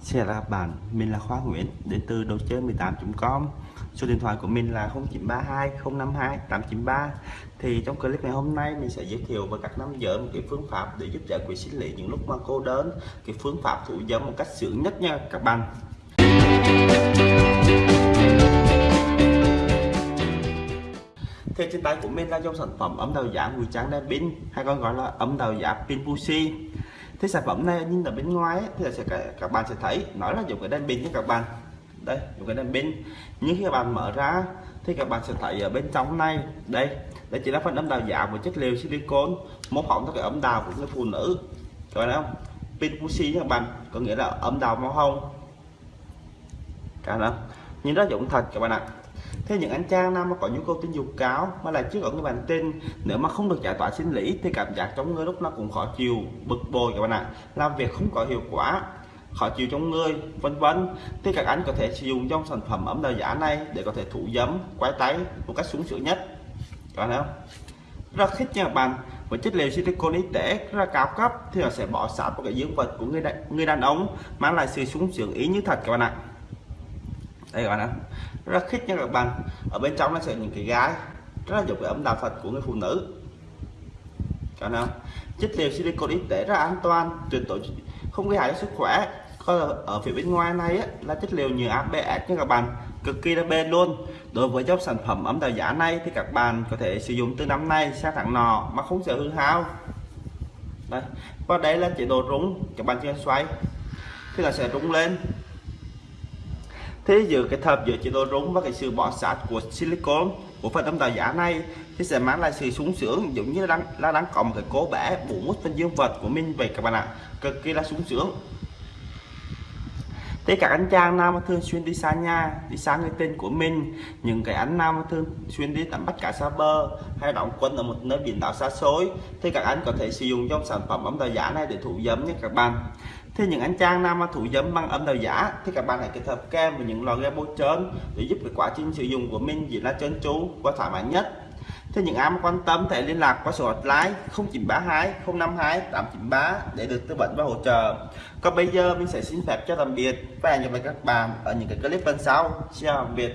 Xin chào các bạn, mình là Khoa Nguyễn đến từ đồ chơi 18.com Số điện thoại của mình là 0932 052 893 Thì trong clip ngày hôm nay mình sẽ giới thiệu với các nam giới một cái phương pháp để giúp giải quyết sinh lý những lúc mà cô đơn. Cái phương pháp thủ dâm một cách sướng nhất nha các bạn. Thì trên tay của mình là dòng sản phẩm ấm đầu giả mùi trắng đen pin hay còn gọi là ấm đầu giả pin Pussy thế sản phẩm này nhìn ở bên ngoài ấy, thì sẽ các bạn sẽ thấy nó là dùng cái đèn pin nha các bạn. Đây dùng cái đèn pin. Nhưng khi các bạn mở ra thì các bạn sẽ thấy ở bên trong này đây đây chỉ là phần ấm đào giả với chất liệu silicon mô phỏng theo cái ấm đào của người phụ nữ. Các bạn thấy không? Pin pussy các bạn có nghĩa là ấm đào màu hồng. Cả đó nhìn rất dụng thật các bạn ạ thế những anh trang nam mà có nhu cầu tình dục cao mà lại chưa có người bạn tin nếu mà không được giải tỏa sinh lý thì cảm giác trong người lúc nó cũng khó chịu bực bội các bạn ạ. Làm việc không có hiệu quả khó chịu trong người vân vân. Thì các anh có thể sử dụng trong sản phẩm ấm đào giả này để có thể thủ dấm quái tay một cách sung sướng nhất. Các bạn thấy không? Rất thích nha các bạn. Với chất liệu silicon y tế rất là cao cấp thì nó sẽ bỏ sát vào cái dương vật của người đàn, người đàn ông mang lại sự sung sướng ý như thật các bạn ạ đây các bạn ạ. Rất khích nha các bạn ở bên trong nó sẽ những cái gái rất là dụng cái ấm đạo phật của người phụ nữ. Các bạn chất liệu silicon y tế rất an toàn tuyệt đối không gây hại cho sức khỏe. Còn ở phía bên ngoài này á, là chất liệu nhựa ABS nha các bạn cực kỳ là bền luôn. Đối với dòng sản phẩm ấm đạo giả này thì các bạn có thể sử dụng từ năm nay sang tháng nọ mà không sợ hư hao. Đây. Và đây là chế độ rung. Các bạn chưa xoay. Thì là sẽ rung lên thế giờ cái hợp giữa chế độ rung và cái sự bỏ sát của silicon, của phần tấm tạo giả này, thì sẽ mang lại sự sung sướng, giống như là đang là đang có một cái cố bẻ bổ mút phần dương vật của mình vậy các bạn ạ. Cực kỳ là sung sướng thế các anh chàng nào mà thường xuyên đi xa nhà, đi xa người tên của mình, những cái anh nào mà thường xuyên đi tắm bắt cá xa bờ, hay đóng quân ở một nơi biển đảo xa xôi, thì các anh có thể sử dụng trong sản phẩm ấm đào giả này để thủ dấm nhé các bạn. Thì những anh chàng nào mà thủ dấm bằng âm đạo giả, thì các bạn hãy kết hợp kem với những lò ghe bôi trơn để giúp cái quá trình sử dụng của mình diễn ra trơn tru và thoải mái nhất. Thế những ai mà quan tâm thể liên lạc qua số hotline 0932 052 893 để được tư vấn và hỗ trợ. Còn bây giờ mình sẽ xin phép cho tạm biệt và hẹn gặp lại các bạn ở những cái clip lần sau. Chào tạm biệt.